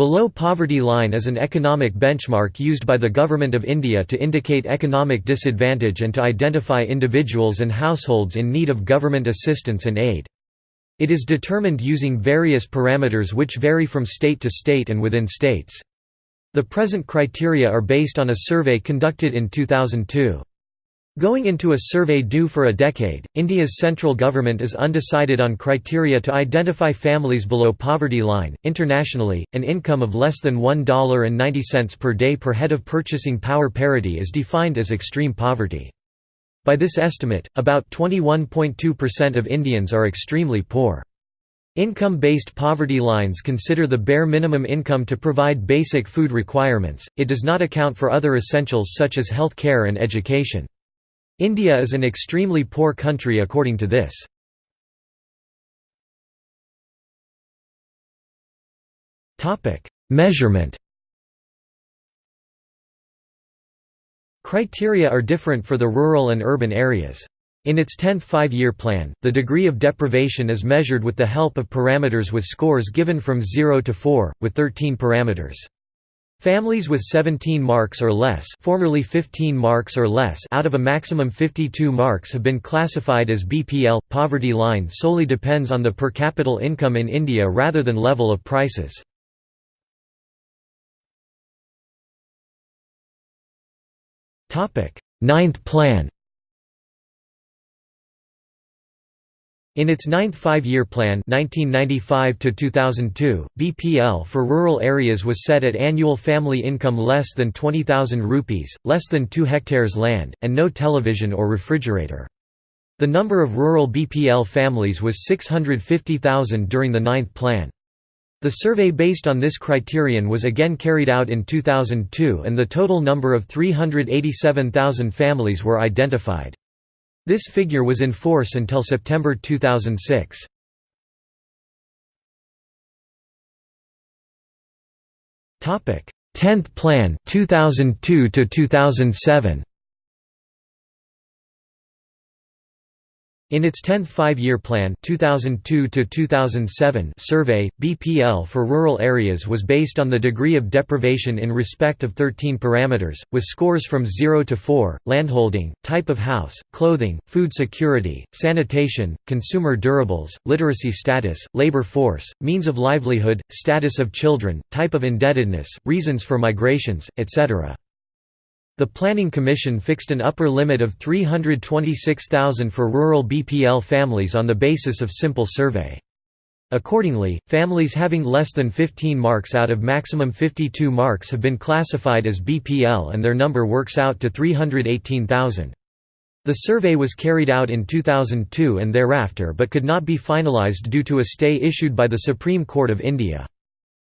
Below poverty line is an economic benchmark used by the Government of India to indicate economic disadvantage and to identify individuals and households in need of government assistance and aid. It is determined using various parameters which vary from state to state and within states. The present criteria are based on a survey conducted in 2002. Going into a survey due for a decade, India's central government is undecided on criteria to identify families below poverty line. Internationally, an income of less than $1.90 per day per head of purchasing power parity is defined as extreme poverty. By this estimate, about 21.2% of Indians are extremely poor. Income-based poverty lines consider the bare minimum income to provide basic food requirements, it does not account for other essentials such as health care and education. India is an extremely poor country according to this. Measurement Criteria are different for the rural and urban areas. In its 10th five-year plan, the degree of deprivation is measured with the help of parameters with scores given from 0 to 4, with 13 parameters. Families with 17 marks or less, formerly 15 marks or less out of a maximum 52 marks have been classified as BPL. Poverty line solely depends on the per capita income in India rather than level of prices. Topic: Ninth Plan In its ninth five-year plan 1995 BPL for rural areas was set at annual family income less than 20,000 rupees, less than 2 hectares land, and no television or refrigerator. The number of rural BPL families was 650,000 during the ninth plan. The survey based on this criterion was again carried out in 2002 and the total number of 387,000 families were identified. This figure was in force until September 2006. Topic: 10th Plan 2002 to 2007. In its 10th five-year plan 2002 survey, BPL for rural areas was based on the degree of deprivation in respect of 13 parameters, with scores from 0 to 4, landholding, type of house, clothing, food security, sanitation, consumer durables, literacy status, labor force, means of livelihood, status of children, type of indebtedness, reasons for migrations, etc. The Planning Commission fixed an upper limit of 326,000 for rural BPL families on the basis of simple survey. Accordingly, families having less than 15 marks out of maximum 52 marks have been classified as BPL and their number works out to 318,000. The survey was carried out in 2002 and thereafter but could not be finalised due to a stay issued by the Supreme Court of India.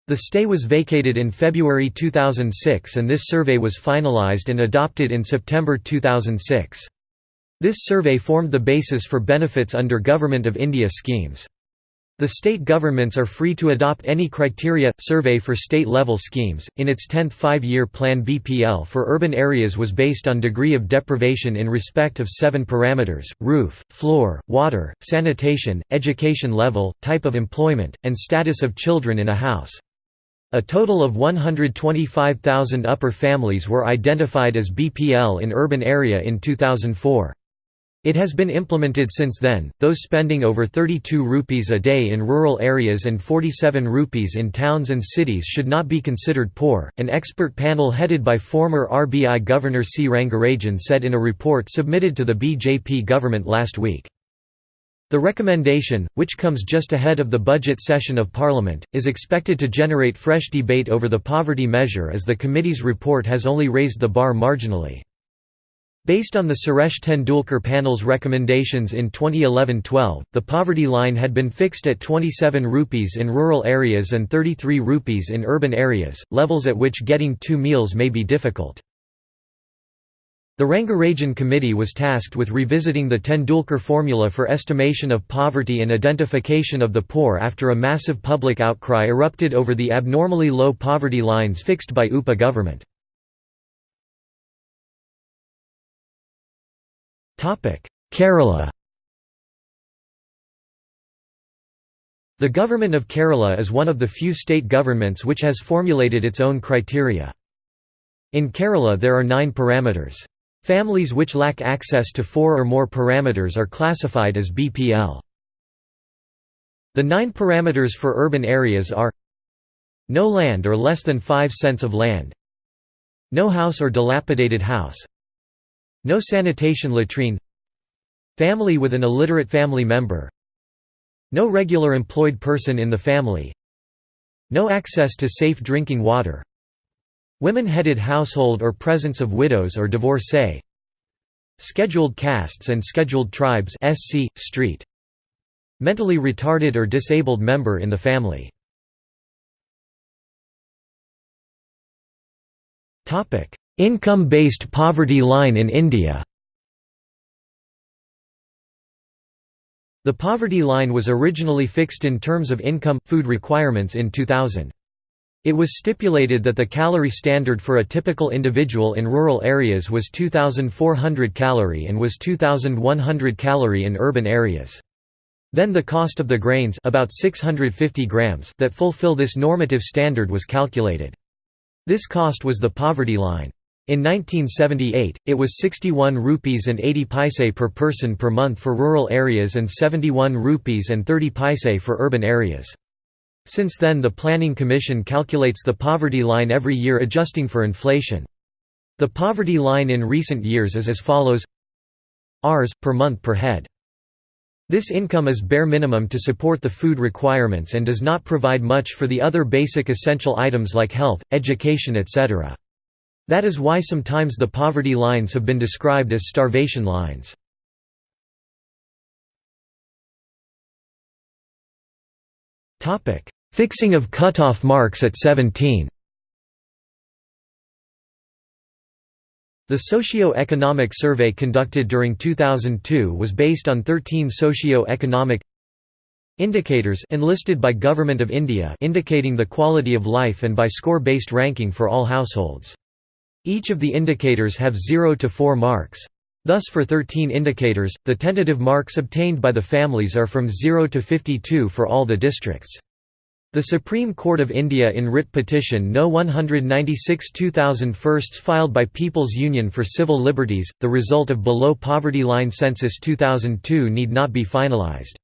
The stay was vacated in February 2006 and this survey was finalized and adopted in September 2006. This survey formed the basis for benefits under Government of India schemes. The state governments are free to adopt any criteria survey for state-level schemes. In its 10th five-year plan BPL for urban areas was based on degree of deprivation in respect of 7 parameters: roof, floor, water, sanitation, education level, type of employment, and status of children in a house. A total of 125,000 upper families were identified as BPL in urban area in 2004. It has been implemented since then. Those spending over 32 rupees a day in rural areas and 47 rupees in towns and cities should not be considered poor. An expert panel headed by former RBI Governor C Rangarajan said in a report submitted to the BJP government last week. The recommendation, which comes just ahead of the budget session of Parliament, is expected to generate fresh debate over the poverty measure as the committee's report has only raised the bar marginally. Based on the Suresh Tendulkar panel's recommendations in 2011-12, the poverty line had been fixed at 27 rupees in rural areas and 33 rupees in urban areas, levels at which getting two meals may be difficult. The Rangarajan Committee was tasked with revisiting the Tendulkar formula for estimation of poverty and identification of the poor after a massive public outcry erupted over the abnormally low poverty lines fixed by UPA government. Kerala The Government of Kerala is one of the few state governments which has formulated its own criteria. In Kerala there are nine parameters. Families which lack access to four or more parameters are classified as BPL. The nine parameters for urban areas are No land or less than 5 cents of land No house or dilapidated house No sanitation latrine Family with an illiterate family member no regular employed person in the family No access to safe drinking water Women-headed household or presence of widows or divorcee Scheduled castes and scheduled tribes SC, street. Mentally retarded or disabled member in the family Income-based poverty line in India The poverty line was originally fixed in terms of income, food requirements in 2000. It was stipulated that the calorie standard for a typical individual in rural areas was 2,400 calorie and was 2,100 calorie in urban areas. Then the cost of the grains about 650 grams that fulfill this normative standard was calculated. This cost was the poverty line. In 1978, it was 61 rupees and 80 paise per person per month for rural areas and 71 rupees and 30 paise for urban areas. Since then the Planning Commission calculates the poverty line every year adjusting for inflation. The poverty line in recent years is as follows Rs. per month per head. This income is bare minimum to support the food requirements and does not provide much for the other basic essential items like health, education etc. That is why sometimes the poverty lines have been described as starvation lines. Fixing of cutoff marks at 17 The socio-economic survey conducted during 2002 was based on 13 socio-economic indicators enlisted by Government of India indicating the quality of life and by score-based ranking for all households. Each of the indicators have 0 to 4 marks. Thus for 13 indicators, the tentative marks obtained by the families are from 0 to 52 for all the districts. The Supreme Court of India in writ petition No 196 2000 firsts filed by People's Union for Civil Liberties, the result of below poverty line census 2002 need not be finalised.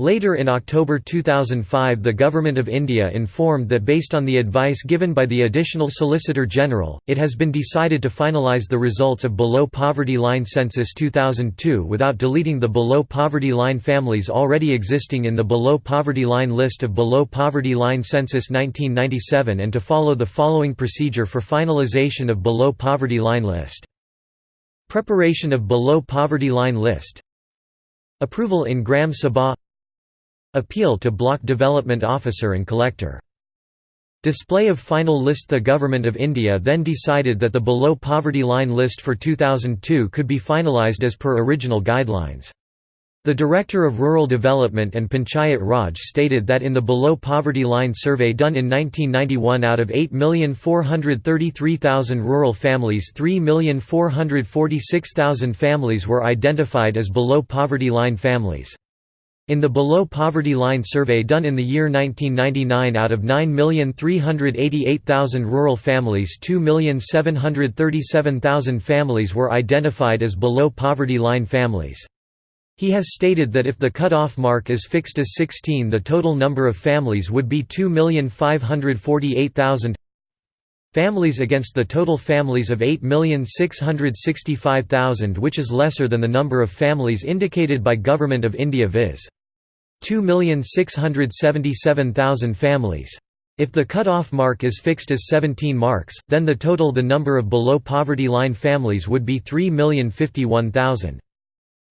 Later in October 2005 the Government of India informed that based on the advice given by the Additional Solicitor General, it has been decided to finalise the results of below poverty line census 2002 without deleting the below poverty line families already existing in the below poverty line list of below poverty line census 1997 and to follow the following procedure for finalisation of below poverty line list. Preparation of below poverty line list Approval in Gram Sabha Appeal to Block Development Officer and Collector. Display of final list The Government of India then decided that the below poverty line list for 2002 could be finalised as per original guidelines. The Director of Rural Development and Panchayat Raj stated that in the below poverty line survey done in 1991 out of 8,433,000 rural families 3,446,000 families were identified as below poverty line families. In the below poverty line survey done in the year 1999 out of 9,388,000 rural families 2,737,000 families were identified as below poverty line families. He has stated that if the cutoff mark is fixed as 16 the total number of families would be 2,548,000 families against the total families of 8,665,000 which is lesser than the number of families indicated by Government of India viz. 2,677,000 families. If the cut-off mark is fixed as 17 marks, then the total the number of below poverty line families would be 3,051,000.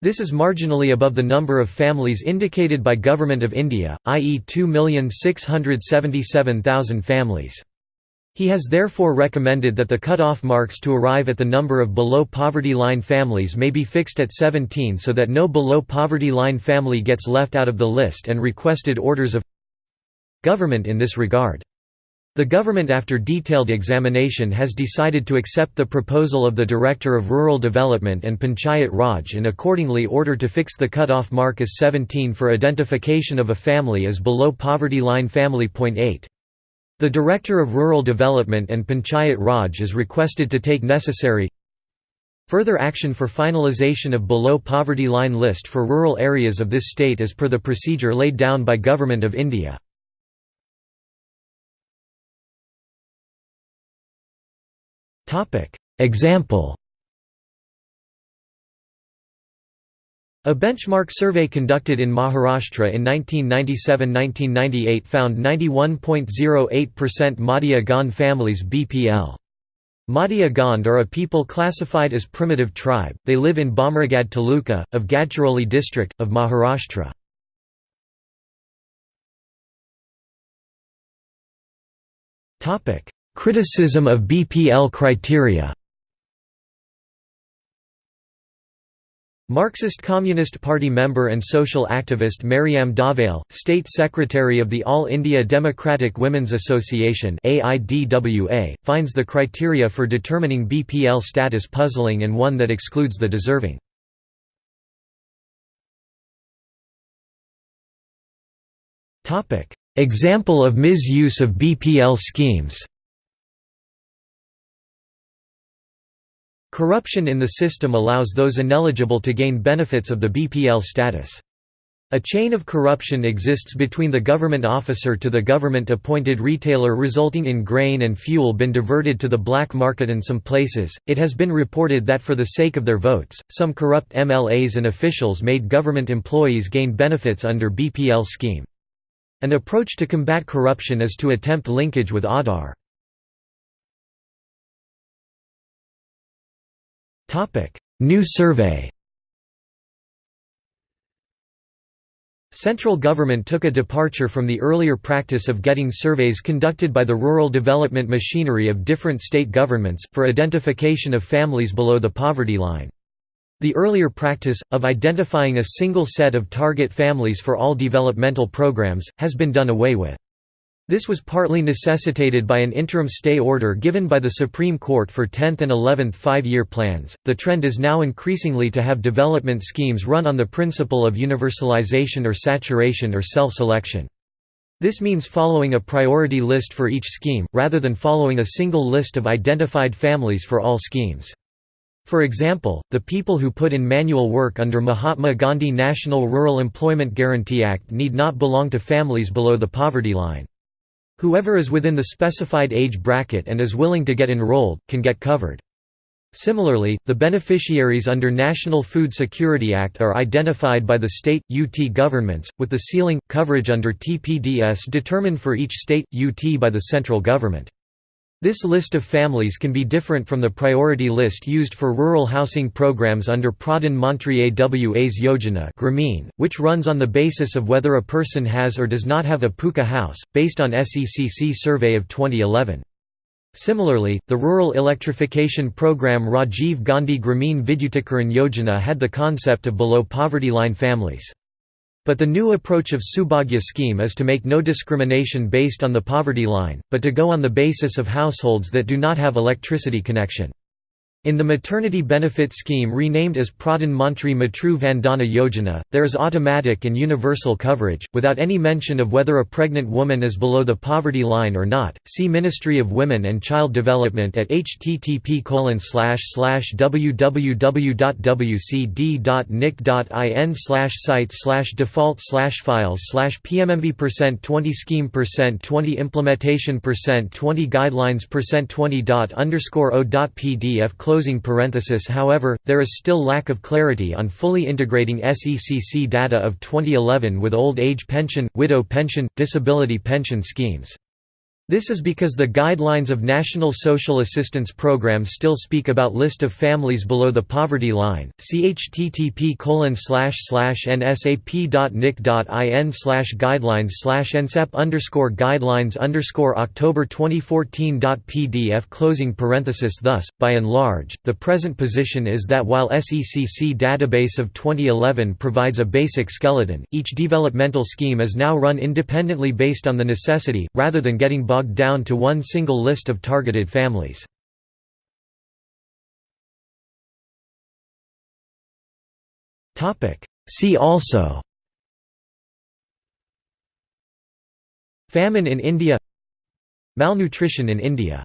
This is marginally above the number of families indicated by Government of India, i.e. 2,677,000 families. He has therefore recommended that the cut-off marks to arrive at the number of below poverty line families may be fixed at 17 so that no below poverty line family gets left out of the list and requested orders of government in this regard. The government after detailed examination has decided to accept the proposal of the Director of Rural Development and Panchayat Raj and accordingly order to fix the cut-off mark as 17 for identification of a family as below poverty line family. Point 8. The Director of Rural Development and Panchayat Raj is requested to take necessary further action for finalization of below poverty line list for rural areas of this state as per the procedure laid down by Government of India. Example A benchmark survey conducted in Maharashtra in 1997–1998 found 91.08% Madia Gond families BPL. Madia Gond are a people classified as primitive tribe, they live in Bhamragad Taluka, of Gadchiroli district, of Maharashtra. Criticism of BPL criteria Marxist Communist Party member and social activist Maryam Dhawale, State Secretary of the All India Democratic Women's Association finds the criteria for determining BPL status puzzling and one that excludes the deserving. Example of misuse of BPL schemes Corruption in the system allows those ineligible to gain benefits of the BPL status. A chain of corruption exists between the government officer to the government-appointed retailer resulting in grain and fuel being diverted to the black market in some places. It has been reported that for the sake of their votes, some corrupt MLAs and officials made government employees gain benefits under BPL scheme. An approach to combat corruption is to attempt linkage with Aadhaar. New survey Central government took a departure from the earlier practice of getting surveys conducted by the rural development machinery of different state governments, for identification of families below the poverty line. The earlier practice, of identifying a single set of target families for all developmental programs, has been done away with. This was partly necessitated by an interim stay order given by the Supreme Court for 10th and 11th five-year plans. The trend is now increasingly to have development schemes run on the principle of universalization or saturation or self-selection. This means following a priority list for each scheme, rather than following a single list of identified families for all schemes. For example, the people who put in manual work under Mahatma Gandhi National Rural Employment Guarantee Act need not belong to families below the poverty line. Whoever is within the specified age bracket and is willing to get enrolled, can get covered. Similarly, the beneficiaries under National Food Security Act are identified by the state, UT governments, with the ceiling, coverage under TPDS determined for each state, UT by the central government. This list of families can be different from the priority list used for rural housing programs under Pradhan Mantri Awas Yojana which runs on the basis of whether a person has or does not have a pucca house, based on SECC survey of 2011. Similarly, the rural electrification program Rajiv Gandhi Grameen Vidyutikaran Yojana had the concept of below poverty line families. But the new approach of Saubhagya scheme is to make no discrimination based on the poverty line, but to go on the basis of households that do not have electricity connection. In the maternity benefit scheme renamed as Pradhan Mantri Matru Vandana Yojana, there is automatic and universal coverage, without any mention of whether a pregnant woman is below the poverty line or not. See Ministry of Women and Child Development at http wcd.wcd.nic.in site default files pmmv percent 20 scheme percent 20 implementation percent 20 guidelines percent 20 dot underscore however, there is still lack of clarity on fully integrating SECC data of 2011 with old age pension, widow pension, disability pension schemes. This is because the guidelines of National Social Assistance Program still speak about list of families below the poverty line. See http nsap.nic.in guidelines nsap underscore guidelines underscore October 2014.pdf closing parenthesis Thus, by and large, the present position is that while SECC database of 2011 provides a basic skeleton, each developmental scheme is now run independently based on the necessity, rather than getting bogged down to one single list of targeted families. See also. Famine in India. Malnutrition in India